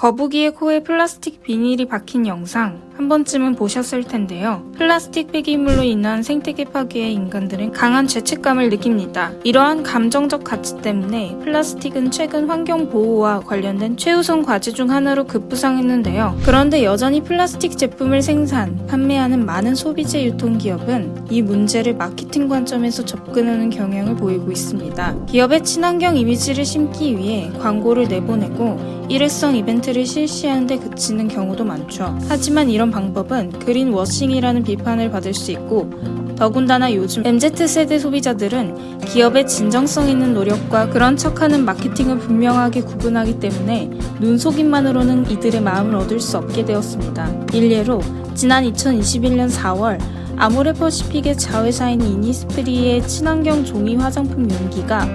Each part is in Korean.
거북이의 코에 플라스틱 비닐이 박힌 영상 한 번쯤은 보셨을 텐데요. 플라스틱 폐기물로 인한 생태계 파괴에 인간들은 강한 죄책감을 느낍니다. 이러한 감정적 가치 때문에 플라스틱은 최근 환경 보호와 관련된 최우선 과제 중 하나로 급부상했는데요. 그런데 여전히 플라스틱 제품을 생산, 판매하는 많은 소비재 유통기업은 이 문제를 마케팅 관점에서 접근하는 경향을 보이고 있습니다. 기업의 친환경 이미지를 심기 위해 광고를 내보내고 일회성 이벤트를 실시하는 데 그치는 경우도 많죠. 하지만 이런 방법은 green washing이라는 비판을 받을 수 있고 더군다나 요즘 MZ세대 소비자들은 기업의 진정성 있는 노력과 그런 척하는 마케팅을 분명하게 구분하기 때문에 눈속임만으로는 이들의 마음을 얻을 수 없게 되었습니다. 일례로 지난 2021년 4월 아모레퍼시픽의 자회사인 이니스프리의 친환경 종이 화장품 용기가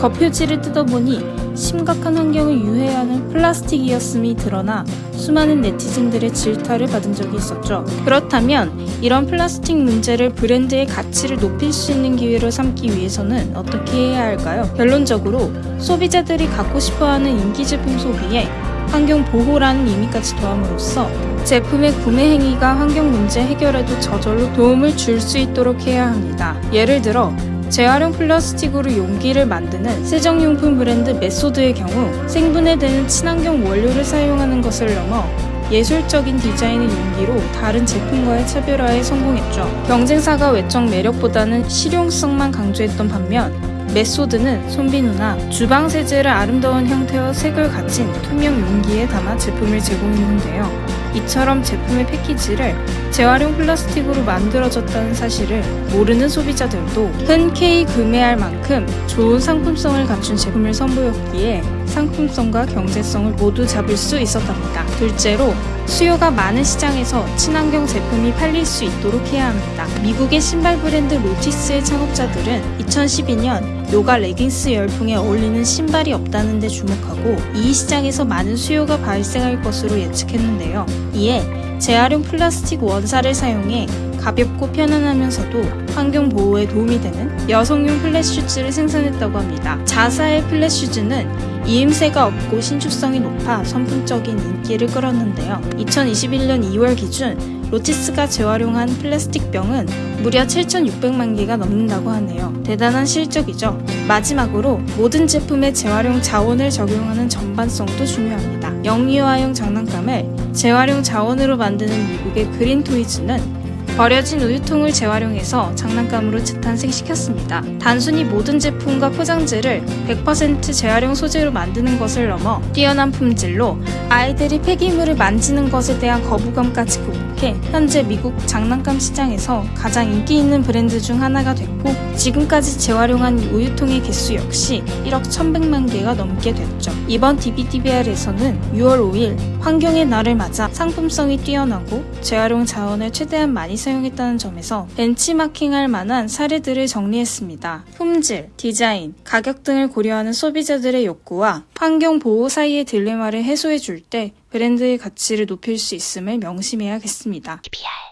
겉표지를 뜯어보니 심각한 환경을 유해하는 플라스틱 이었음이 드러나 수많은 네티즌들의 질타를 받은 적이 있었죠. 그렇다면 이런 플라스틱 문제를 브랜드의 가치를 높일 수 있는 기회로 삼기 위해서는 어떻게 해야 할까요? 결론적으로 소비자들이 갖고 싶어하는 인기 제품 소비에 환경 보호라는 의미까지 더함으로써 제품의 구매 행위가 환경 문제 해결에도 저절로 도움을 줄 수 있도록 해야 합니다. 예를 들어 재활용 플라스틱으로 용기를 만드는 세정용품 브랜드 메소드의 경우 생분해 되는 친환경 원료를 사용하는 것을 넘어 예술적인 디자인의 용기로 다른 제품과의 차별화에 성공했죠. 경쟁사가 외적 매력보다는 실용성만 강조했던 반면 메소드는 손비누나 주방 세제를 아름다운 형태와 색을 가진 투명 용기에 담아 제품을 제공했는데요. 이처럼 제품의 패키지를 재활용 플라스틱으로 만들어졌다는 사실을 모르는 소비자들도 흔쾌히 구매할 만큼 좋은 상품성을 갖춘 제품을 선보였기에 상품성과 경제성을 모두 잡을 수 있었답니다. 둘째로 수요가 많은 시장에서 친환경 제품이 팔릴 수 있도록 해야 합니다. 미국의 신발 브랜드 로티스의 창업자들은 2012년 요가 레깅스 열풍에 어울리는 신발이 없다는 데 주목하고 이 시장에서 많은 수요가 발생할 것으로 예측했는데요. 이에 재활용 플라스틱 원사를 사용해 가볍고 편안하면서도 환경 보호에 도움이 되는 여성용 flat shoes를 생산했다고 합니다. 자사의 flat shoes는 이음새가 없고 신축성이 높아 선풍적인 인기를 끌었는데요. 2021년 2월 기준 로티스가 재활용한 플라스틱 병은 무려 7,600만 개가 넘는다고 하네요. 대단한 실적이죠. 마지막으로 모든 제품에 재활용 자원을 적용하는 전반성도 중요합니다. 영유아용 장난감을 재활용 자원으로 만드는 미국의 그린 토이즈는 버려진 우유통을 재활용해서 장난감으로 재탄생시켰습니다. 단순히 모든 제품과 포장재를 100% 재활용 소재로 만드는 것을 넘어 뛰어난 품질로 아이들이 폐기물을 만지는 것에 대한 거부감까지 극복해 현재 미국 장난감 시장에서 가장 인기 있는 브랜드 중 하나가 됐고 지금까지 재활용한 우유통의 개수 역시 1억 1100만 개가 넘게 됐죠. 이번 DBDBR에서는 6월 5일 환경의 날을 맞아 상품성이 뛰어나고 재활용 자원을 최대한 많이 사용했다는 점에서 벤치마킹할 만한 사례들을 정리했습니다. 품질, 디자인, 가격 등을 고려하는 소비자들의 욕구와 환경 보호 사이의 딜레마를 해소해 줄 때 브랜드의 가치를 높일 수 있음을 명심해야겠습니다. TBR